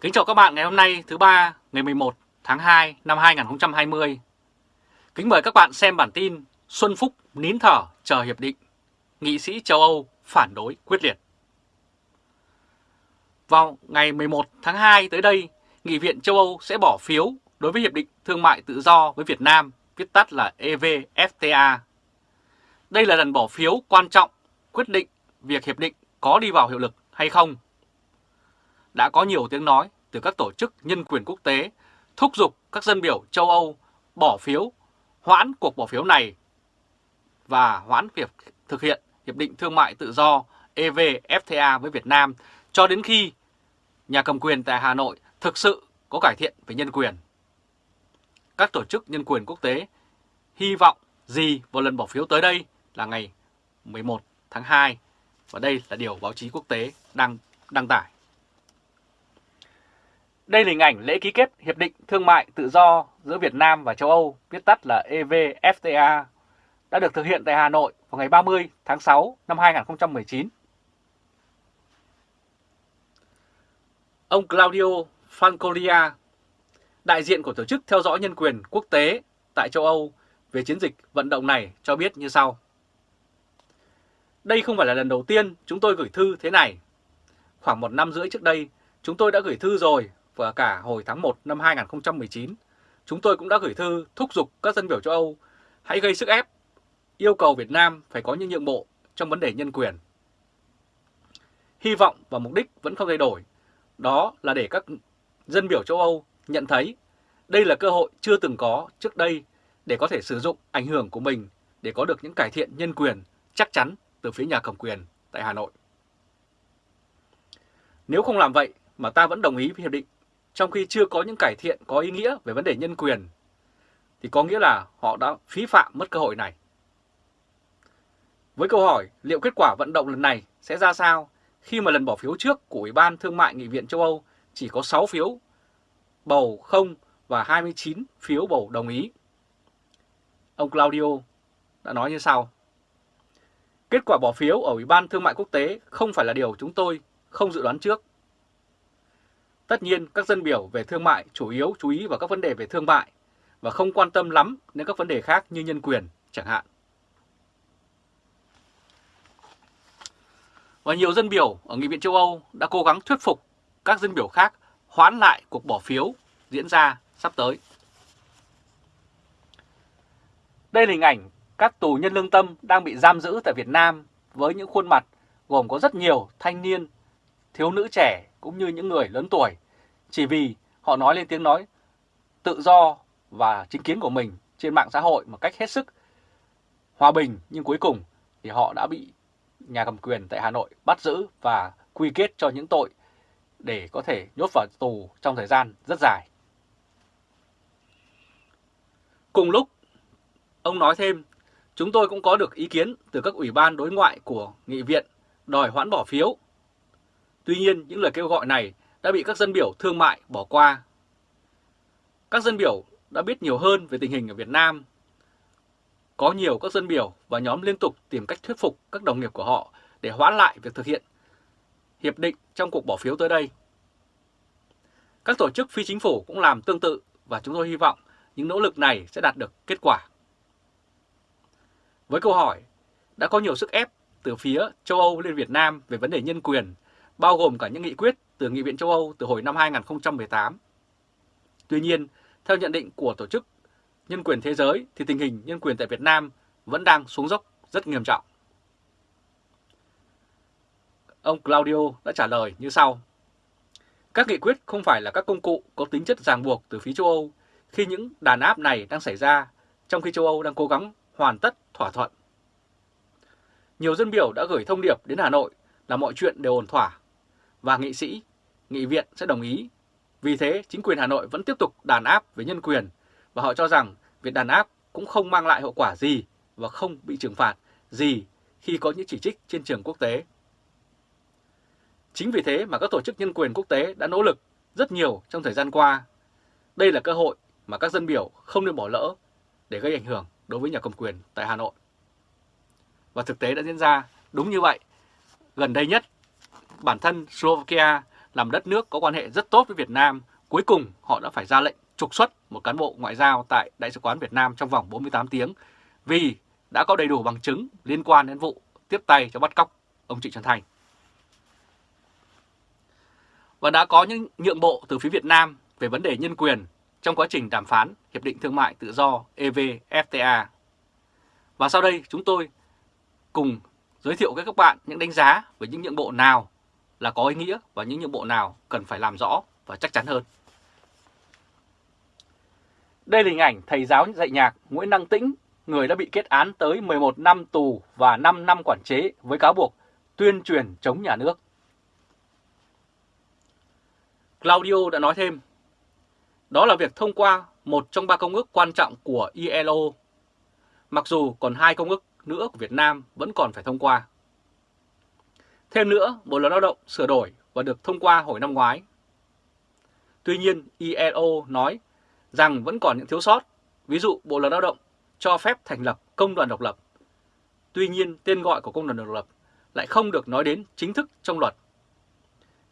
Kính chào các bạn ngày hôm nay thứ ba ngày 11 tháng 2 năm 2020. Kính mời các bạn xem bản tin Xuân Phúc nín thở chờ hiệp định, nghị sĩ châu Âu phản đối quyết liệt. Vào ngày 11 tháng 2 tới đây, Nghị viện châu Âu sẽ bỏ phiếu đối với Hiệp định Thương mại Tự do với Việt Nam, viết tắt là EVFTA. Đây là lần bỏ phiếu quan trọng quyết định việc hiệp định có đi vào hiệu lực hay không. Đã có nhiều tiếng nói từ các tổ chức nhân quyền quốc tế thúc giục các dân biểu châu Âu bỏ phiếu, hoãn cuộc bỏ phiếu này và hoãn việc thực hiện Hiệp định Thương mại Tự do EVFTA với Việt Nam cho đến khi nhà cầm quyền tại Hà Nội thực sự có cải thiện về nhân quyền. Các tổ chức nhân quyền quốc tế hy vọng gì vào lần bỏ phiếu tới đây là ngày 11 tháng 2 và đây là điều báo chí quốc tế đang đăng tải. Đây là hình ảnh lễ ký kết Hiệp định Thương mại Tự do giữa Việt Nam và châu Âu, viết tắt là EVFTA, đã được thực hiện tại Hà Nội vào ngày 30 tháng 6 năm 2019. Ông Claudio Francolia, đại diện của Tổ chức Theo dõi Nhân quyền Quốc tế tại châu Âu về chiến dịch vận động này cho biết như sau. Đây không phải là lần đầu tiên chúng tôi gửi thư thế này. Khoảng một năm rưỡi trước đây, chúng tôi đã gửi thư rồi và cả hồi tháng 1 năm 2019, chúng tôi cũng đã gửi thư thúc giục các dân biểu châu Âu hãy gây sức ép, yêu cầu Việt Nam phải có những nhượng bộ trong vấn đề nhân quyền. Hy vọng và mục đích vẫn không thay đổi, đó là để các dân biểu châu Âu nhận thấy đây là cơ hội chưa từng có trước đây để có thể sử dụng ảnh hưởng của mình để có được những cải thiện nhân quyền chắc chắn từ phía nhà cầm quyền tại Hà Nội. Nếu không làm vậy mà ta vẫn đồng ý với hiệp định trong khi chưa có những cải thiện có ý nghĩa về vấn đề nhân quyền, thì có nghĩa là họ đã phí phạm mất cơ hội này. Với câu hỏi liệu kết quả vận động lần này sẽ ra sao khi mà lần bỏ phiếu trước của Ủy ban Thương mại Nghị viện châu Âu chỉ có 6 phiếu bầu không và 29 phiếu bầu đồng ý. Ông Claudio đã nói như sau. Kết quả bỏ phiếu ở Ủy ban Thương mại Quốc tế không phải là điều chúng tôi không dự đoán trước. Tất nhiên, các dân biểu về thương mại chủ yếu chú ý vào các vấn đề về thương mại và không quan tâm lắm đến các vấn đề khác như nhân quyền chẳng hạn. Và nhiều dân biểu ở Nghị viện châu Âu đã cố gắng thuyết phục các dân biểu khác hoãn lại cuộc bỏ phiếu diễn ra sắp tới. Đây là hình ảnh các tù nhân lương tâm đang bị giam giữ tại Việt Nam với những khuôn mặt gồm có rất nhiều thanh niên, thiếu nữ trẻ cũng như những người lớn tuổi chỉ vì họ nói lên tiếng nói tự do và chính kiến của mình trên mạng xã hội một cách hết sức hòa bình nhưng cuối cùng thì họ đã bị nhà cầm quyền tại Hà Nội bắt giữ và quy kết cho những tội để có thể nhốt vào tù trong thời gian rất dài. Cùng lúc, ông nói thêm, chúng tôi cũng có được ý kiến từ các ủy ban đối ngoại của nghị viện đòi hoãn bỏ phiếu. Tuy nhiên, những lời kêu gọi này đã bị các dân biểu thương mại bỏ qua. Các dân biểu đã biết nhiều hơn về tình hình ở Việt Nam. Có nhiều các dân biểu và nhóm liên tục tìm cách thuyết phục các đồng nghiệp của họ để hoãn lại việc thực hiện hiệp định trong cuộc bỏ phiếu tới đây. Các tổ chức phi chính phủ cũng làm tương tự và chúng tôi hy vọng những nỗ lực này sẽ đạt được kết quả. Với câu hỏi, đã có nhiều sức ép từ phía châu Âu lên Việt Nam về vấn đề nhân quyền, bao gồm cả những nghị quyết từ Nghị viện châu Âu từ hồi năm 2018. Tuy nhiên, theo nhận định của Tổ chức Nhân quyền Thế giới thì tình hình nhân quyền tại Việt Nam vẫn đang xuống dốc rất nghiêm trọng. Ông Claudio đã trả lời như sau. Các nghị quyết không phải là các công cụ có tính chất ràng buộc từ phía châu Âu khi những đàn áp này đang xảy ra, trong khi châu Âu đang cố gắng hoàn tất thỏa thuận. Nhiều dân biểu đã gửi thông điệp đến Hà Nội là mọi chuyện đều ổn thỏa, và nghị sĩ, nghị viện sẽ đồng ý. Vì thế, chính quyền Hà Nội vẫn tiếp tục đàn áp về nhân quyền, và họ cho rằng việc đàn áp cũng không mang lại hậu quả gì và không bị trừng phạt gì khi có những chỉ trích trên trường quốc tế. Chính vì thế mà các tổ chức nhân quyền quốc tế đã nỗ lực rất nhiều trong thời gian qua. Đây là cơ hội mà các dân biểu không nên bỏ lỡ để gây ảnh hưởng đối với nhà cầm quyền tại Hà Nội. Và thực tế đã diễn ra đúng như vậy. Gần đây nhất, bản thân Slovakia làm đất nước có quan hệ rất tốt với Việt Nam, cuối cùng họ đã phải ra lệnh trục xuất một cán bộ ngoại giao tại Đại sứ quán Việt Nam trong vòng 48 tiếng vì đã có đầy đủ bằng chứng liên quan đến vụ tiếp tay cho bắt cóc ông Trịnh Xuân Thanh. Và đã có những nhượng bộ từ phía Việt Nam về vấn đề nhân quyền trong quá trình đàm phán Hiệp định Thương mại Tự do EVFTA. Và sau đây chúng tôi cùng giới thiệu với các bạn những đánh giá về những nhượng bộ nào là có ý nghĩa và những nhiệm vụ nào cần phải làm rõ và chắc chắn hơn. Đây là hình ảnh thầy giáo dạy nhạc Nguyễn Đăng Tĩnh, người đã bị kết án tới 11 năm tù và 5 năm quản chế với cáo buộc tuyên truyền chống nhà nước. Claudio đã nói thêm, đó là việc thông qua một trong ba công ước quan trọng của ILO, mặc dù còn hai công ước nữa của Việt Nam vẫn còn phải thông qua. Thêm nữa, Bộ Luật Lao động sửa đổi và được thông qua hồi năm ngoái. Tuy nhiên, ILO nói rằng vẫn còn những thiếu sót, ví dụ Bộ Luật Lao động cho phép thành lập công đoàn độc lập. Tuy nhiên, tên gọi của công đoàn độc lập lại không được nói đến chính thức trong luật.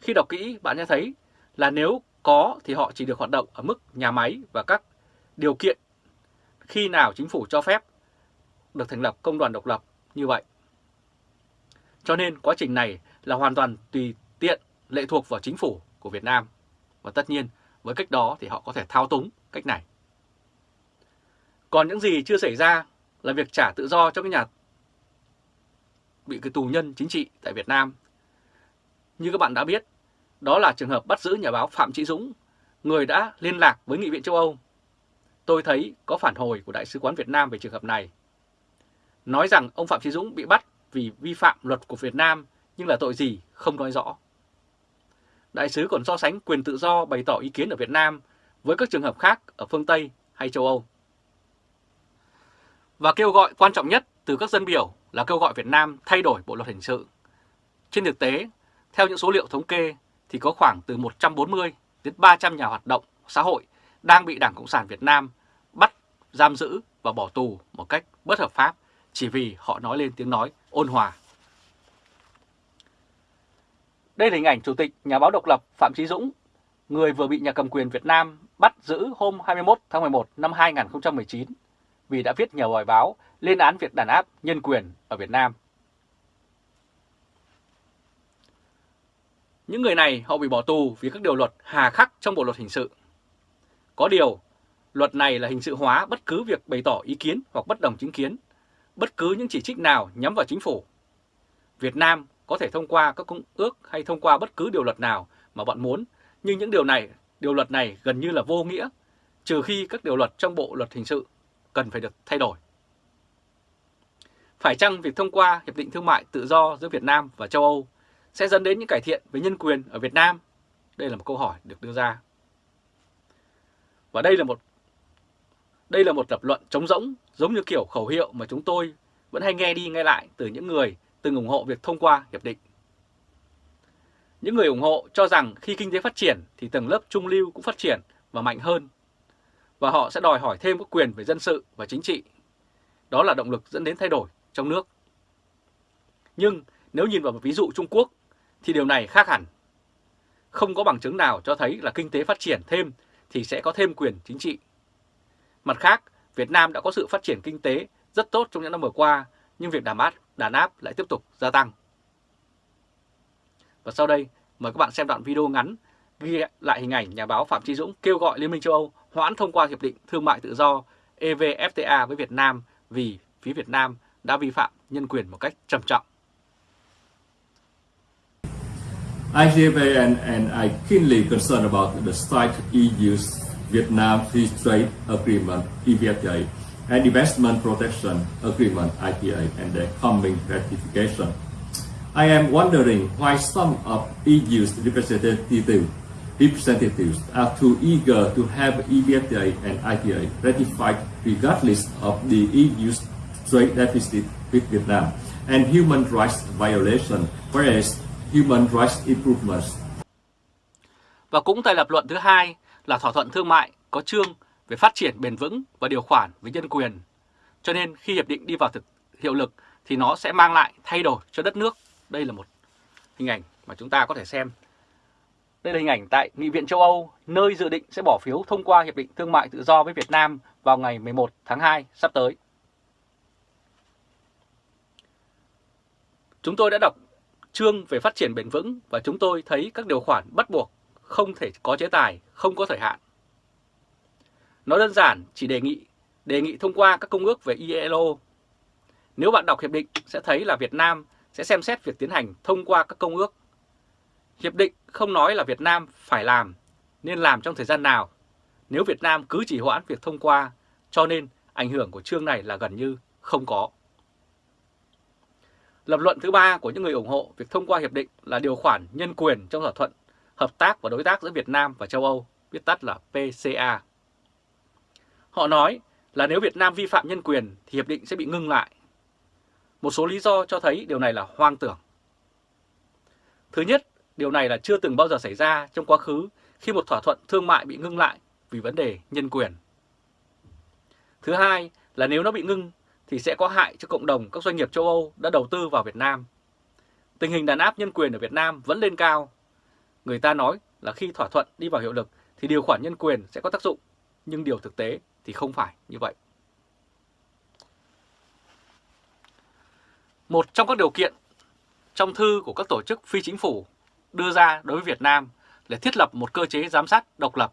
Khi đọc kỹ, bạn sẽ thấy là nếu có thì họ chỉ được hoạt động ở mức nhà máy và các điều kiện khi nào chính phủ cho phép được thành lập công đoàn độc lập như vậy. Cho nên quá trình này là hoàn toàn tùy tiện lệ thuộc vào chính phủ của Việt Nam. Và tất nhiên với cách đó thì họ có thể thao túng cách này. Còn những gì chưa xảy ra là việc trả tự do cho các nhà bị cái tù nhân chính trị tại Việt Nam. Như các bạn đã biết, đó là trường hợp bắt giữ nhà báo Phạm Trí Dũng, người đã liên lạc với Nghị viện châu Âu. Tôi thấy có phản hồi của Đại sứ quán Việt Nam về trường hợp này. Nói rằng ông Phạm Trí Dũng bị bắt vì vi phạm luật của Việt Nam nhưng là tội gì không nói rõ. Đại sứ còn so sánh quyền tự do bày tỏ ý kiến ở Việt Nam với các trường hợp khác ở phương Tây hay châu Âu. Và kêu gọi quan trọng nhất từ các dân biểu là kêu gọi Việt Nam thay đổi bộ luật hình sự. Trên thực tế, theo những số liệu thống kê thì có khoảng từ 140 đến 300 nhà hoạt động xã hội đang bị Đảng Cộng sản Việt Nam bắt, giam giữ và bỏ tù một cách bất hợp pháp chỉ vì họ nói lên tiếng nói ôn hòa. Đây là hình ảnh Chủ tịch Nhà báo độc lập Phạm Trí Dũng, người vừa bị nhà cầm quyền Việt Nam bắt giữ hôm 21 tháng 11 năm 2019 vì đã viết nhiều bài báo lên án việc đàn áp nhân quyền ở Việt Nam. Những người này họ bị bỏ tù vì các điều luật hà khắc trong Bộ Luật Hình sự. Có điều, luật này là hình sự hóa bất cứ việc bày tỏ ý kiến hoặc bất đồng chính kiến, bất cứ những chỉ trích nào nhắm vào chính phủ. Việt Nam có thể thông qua các công ước hay thông qua bất cứ điều luật nào mà bọn muốn, nhưng những điều này, điều luật này gần như là vô nghĩa, trừ khi các điều luật trong Bộ Luật Hình sự cần phải được thay đổi. Phải chăng việc thông qua Hiệp định Thương mại Tự do giữa Việt Nam và châu Âu sẽ dẫn đến những cải thiện về nhân quyền ở Việt Nam? Đây là một câu hỏi được đưa ra. Và đây là một đây là một lập luận trống rỗng, giống như kiểu khẩu hiệu mà chúng tôi vẫn hay nghe đi nghe lại từ những người từng ủng hộ việc thông qua hiệp định. Những người ủng hộ cho rằng khi kinh tế phát triển thì tầng lớp trung lưu cũng phát triển và mạnh hơn, và họ sẽ đòi hỏi thêm các quyền về dân sự và chính trị. Đó là động lực dẫn đến thay đổi trong nước. Nhưng nếu nhìn vào một ví dụ Trung Quốc thì điều này khác hẳn. Không có bằng chứng nào cho thấy là kinh tế phát triển thêm thì sẽ có thêm quyền chính trị. Mặt khác, Việt Nam đã có sự phát triển kinh tế rất tốt trong những năm vừa qua, nhưng việc đàn áp, đàn áp lại tiếp tục gia tăng. Và sau đây, mời các bạn xem đoạn video ngắn ghi lại hình ảnh nhà báo Phạm Trí Dũng kêu gọi Liên minh châu Âu hoãn thông qua Hiệp định Thương mại Tự do EVFTA với Việt Nam vì phía Việt Nam đã vi phạm nhân quyền một cách trầm trọng. IGV and, and I keenly concerned about the state EU's Vietnam Free Trade Agreement, EVFTA, and Investment Protection Agreement, IPA, and their coming ratification. I am wondering why some of EU's representative, representatives are too eager to have EVFTA and IPA ratified regardless of the EU's trade deficit with Vietnam and human rights violation, whereas human rights improvements. Và cũng tại lập luận thứ hai là thỏa thuận thương mại có chương về phát triển bền vững và điều khoản về nhân quyền. Cho nên khi hiệp định đi vào thực hiệu lực thì nó sẽ mang lại thay đổi cho đất nước. Đây là một hình ảnh mà chúng ta có thể xem Đây là hình ảnh tại Nghị viện châu Âu, nơi dự định sẽ bỏ phiếu thông qua Hiệp định Thương mại Tự do với Việt Nam vào ngày 11 tháng 2 sắp tới. Chúng tôi đã đọc chương về phát triển bền vững và chúng tôi thấy các điều khoản bắt buộc không thể có chế tài, không có thời hạn. Nó đơn giản chỉ đề nghị đề nghị thông qua các công ước về ILO. Nếu bạn đọc hiệp định sẽ thấy là Việt Nam sẽ xem xét việc tiến hành thông qua các công ước. Hiệp định không nói là Việt Nam phải làm, nên làm trong thời gian nào, nếu Việt Nam cứ chỉ hoãn việc thông qua, cho nên ảnh hưởng của chương này là gần như không có. Lập luận thứ ba của những người ủng hộ việc thông qua hiệp định là điều khoản nhân quyền trong thỏa thuận hợp tác và đối tác giữa Việt Nam và châu Âu, viết tắt là PCA. Họ nói là nếu Việt Nam vi phạm nhân quyền thì hiệp định sẽ bị ngưng lại. Một số lý do cho thấy điều này là hoang tưởng. Thứ nhất, điều này là chưa từng bao giờ xảy ra trong quá khứ khi một thỏa thuận thương mại bị ngưng lại vì vấn đề nhân quyền. Thứ hai là nếu nó bị ngưng thì sẽ có hại cho cộng đồng các doanh nghiệp châu Âu đã đầu tư vào Việt Nam. Tình hình đàn áp nhân quyền ở Việt Nam vẫn lên cao. Người ta nói là khi thỏa thuận đi vào hiệu lực thì điều khoản nhân quyền sẽ có tác dụng, nhưng điều thực tế thì không phải như vậy. Một trong các điều kiện trong thư của các tổ chức phi chính phủ đưa ra đối với Việt Nam là thiết lập một cơ chế giám sát độc lập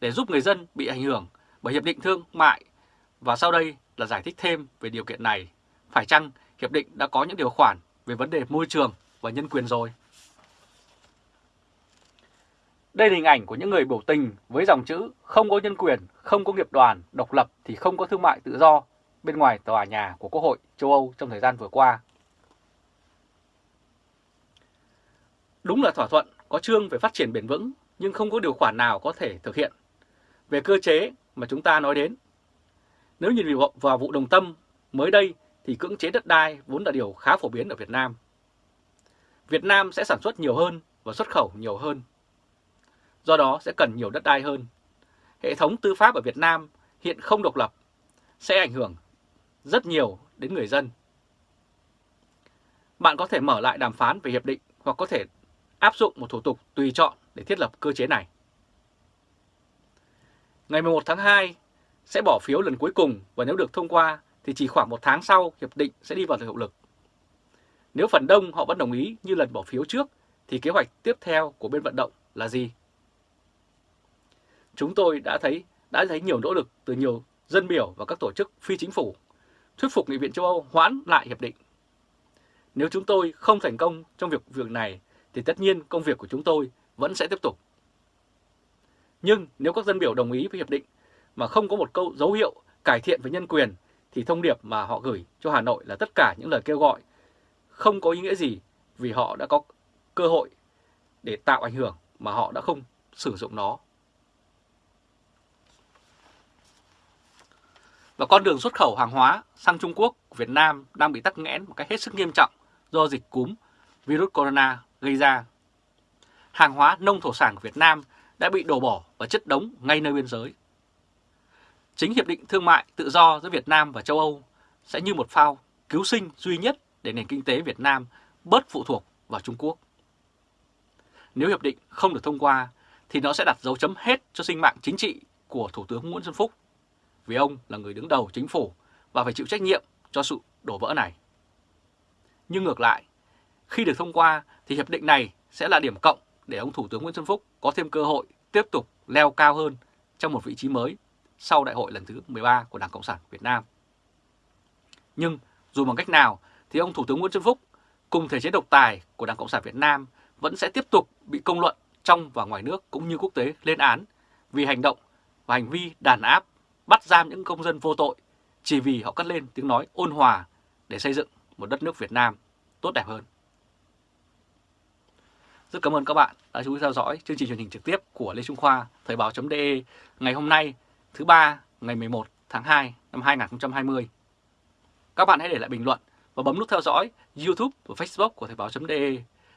để giúp người dân bị ảnh hưởng bởi Hiệp định Thương mại và sau đây là giải thích thêm về điều kiện này. Phải chăng Hiệp định đã có những điều khoản về vấn đề môi trường và nhân quyền rồi? Đây là hình ảnh của những người biểu tình với dòng chữ không có nhân quyền, không có nghiệp đoàn, độc lập thì không có thương mại tự do bên ngoài tòa nhà của Quốc hội châu Âu trong thời gian vừa qua. Đúng là thỏa thuận có chương về phát triển bền vững nhưng không có điều khoản nào có thể thực hiện. Về cơ chế mà chúng ta nói đến, nếu nhìn vào vụ đồng tâm mới đây thì cưỡng chế đất đai vốn là điều khá phổ biến ở Việt Nam. Việt Nam sẽ sản xuất nhiều hơn và xuất khẩu nhiều hơn do đó sẽ cần nhiều đất đai hơn. Hệ thống tư pháp ở Việt Nam hiện không độc lập, sẽ ảnh hưởng rất nhiều đến người dân. Bạn có thể mở lại đàm phán về hiệp định hoặc có thể áp dụng một thủ tục tùy chọn để thiết lập cơ chế này. Ngày 11 tháng 2 sẽ bỏ phiếu lần cuối cùng và nếu được thông qua thì chỉ khoảng một tháng sau hiệp định sẽ đi vào hiệu lực. Nếu phần đông họ vẫn đồng ý như lần bỏ phiếu trước thì kế hoạch tiếp theo của bên vận động là gì? Chúng tôi đã thấy đã thấy nhiều nỗ lực từ nhiều dân biểu và các tổ chức phi chính phủ thuyết phục Nghị viện châu Âu hoãn lại hiệp định. Nếu chúng tôi không thành công trong việc việc này, thì tất nhiên công việc của chúng tôi vẫn sẽ tiếp tục. Nhưng nếu các dân biểu đồng ý với hiệp định mà không có một câu dấu hiệu cải thiện về nhân quyền, thì thông điệp mà họ gửi cho Hà Nội là tất cả những lời kêu gọi không có ý nghĩa gì vì họ đã có cơ hội để tạo ảnh hưởng mà họ đã không sử dụng nó Và con đường xuất khẩu hàng hóa sang Trung Quốc của Việt Nam đang bị tắc nghẽn một cách hết sức nghiêm trọng do dịch cúm virus corona gây ra. Hàng hóa nông thổ sản của Việt Nam đã bị đổ bỏ và chất đống ngay nơi biên giới. Chính Hiệp định Thương mại Tự do giữa Việt Nam và châu Âu sẽ như một phao cứu sinh duy nhất để nền kinh tế Việt Nam bớt phụ thuộc vào Trung Quốc. Nếu hiệp định không được thông qua, thì nó sẽ đặt dấu chấm hết cho sinh mạng chính trị của Thủ tướng Nguyễn Xuân Phúc vì ông là người đứng đầu chính phủ và phải chịu trách nhiệm cho sự đổ vỡ này. Nhưng ngược lại, khi được thông qua thì hiệp định này sẽ là điểm cộng để ông Thủ tướng Nguyễn Xuân Phúc có thêm cơ hội tiếp tục leo cao hơn trong một vị trí mới sau đại hội lần thứ 13 của Đảng Cộng sản Việt Nam. Nhưng dù bằng cách nào thì ông Thủ tướng Nguyễn Xuân Phúc cùng thể chế độc tài của Đảng Cộng sản Việt Nam vẫn sẽ tiếp tục bị công luận trong và ngoài nước cũng như quốc tế lên án vì hành động và hành vi đàn áp bắt giam những công dân vô tội chỉ vì họ cất lên tiếng nói ôn hòa để xây dựng một đất nước Việt Nam tốt đẹp hơn. Rất cảm ơn các bạn đã chú ý theo dõi chương trình truyền hình trực tiếp của Lê Trung Khoa Thời báo.de ngày hôm nay thứ ba ngày 11 tháng 2 năm 2020. Các bạn hãy để lại bình luận và bấm nút theo dõi YouTube và Facebook của Thời báo.de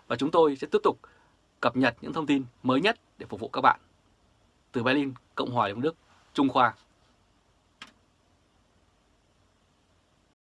và chúng tôi sẽ tiếp tục cập nhật những thông tin mới nhất để phục vụ các bạn. Từ Berlin, Cộng hòa Liên bang Đức, Trung Khoa